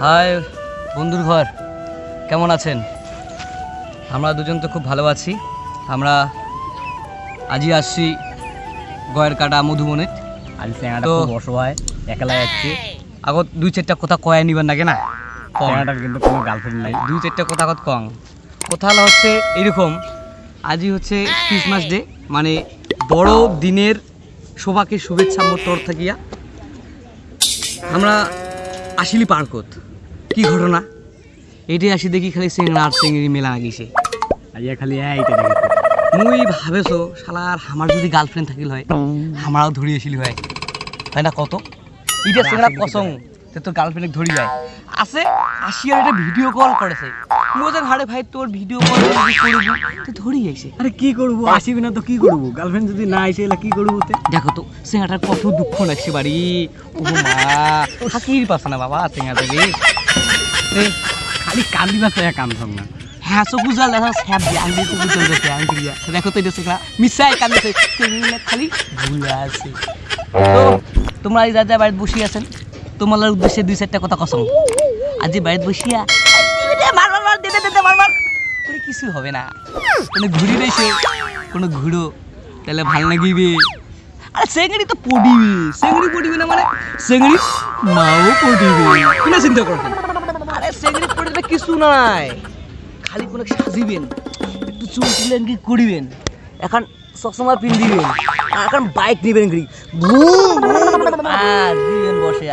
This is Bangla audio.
হাই বন্ধুর ঘর। কেমন আছেন? আমরা দুজন তো খুব ভালো আছি। আমরা আজই আসছি গয়ের কাটা মধুবনে। আজ ট্যাংরাটা তো- খুব অসহায় একলা যাচ্ছে আগত দুই চারটা কথা কয়া নিবেন নাকি না? ট্যাংরাটার কিন্তু কোনো গার্লফ্রেন্ড নাই। দুই চারটা কথা কত কম। কথা হলো হচ্ছে এরকম আজই হচ্ছে ক্রিসমাস ডে মানে বড় দিনের সবাকে শুভেচ্ছা মোর তর থাকিয়া। আমরা আসিলি পার্কত। কি ঘটনা? এটি আসি দেখি খালি চেংড়া আর চেংড়ি মেলা গেছে আইয়া খালি এইটা দেখেছে মুই ভাবেছো শালার আমার যদি গার্লফ্রেন্ড থাকিল হয় আমারও ধরিয়েছিল হয়। তাই না কত? এটা চেংড়া পছং তোর গার্লফ্রেন্ড ধরি যায়। আছে আসিয়ার এটা ভিডিও কল করেছে। মোদের হারে ভাই তোর ভিডিও কল করবি তুই ধরি আইছে। আরে কি করব? আসিবি না তো কি করব? গার্লফ্রেন্ড যদি না আসে এলা কি করব তে? দেখো তো চেংড়াটার কত দুঃখ লাগছে বাড়ি। ও মা হাকির পাছে না বাবা রে এ, খালি কান্দিবা চাই কাম থাম না। হ্যাঁ চকু জাল দেখা স্যাপ দিয়ে আঙ্গুলি চকু জাল দেখে আঙ্গুলি দিয়া। দেখো তো এটা চেংড়া মিশাই কান্দিছে। খালি ভুলা আছে। তো তোমরা এই যা বাড়িতে বসে আছেন? তোমার উদ্দেশ্যে দুই চারটা কথা কসম আজি বাড়িতে বসিয়া কিছু হবে না কোনো ঘুরি রয়েছে কোনো ঘুরো তাহলে ভালো লাগিবে আরে চেংড়ি তো পড়িবে চেংড়ি পড়িবে না মানে চেংড়ি মাও পড়িবে কিনা চিন্তা করবেন আরে চেংড়ি পড়িবে কিছু নাই খালি কোনো সাজিবেন একটু চুল তুলেন কি করিবেন এখন চশমা পিন্দিবেন আর এখন বাইক নিবেন কি দিবেন বসে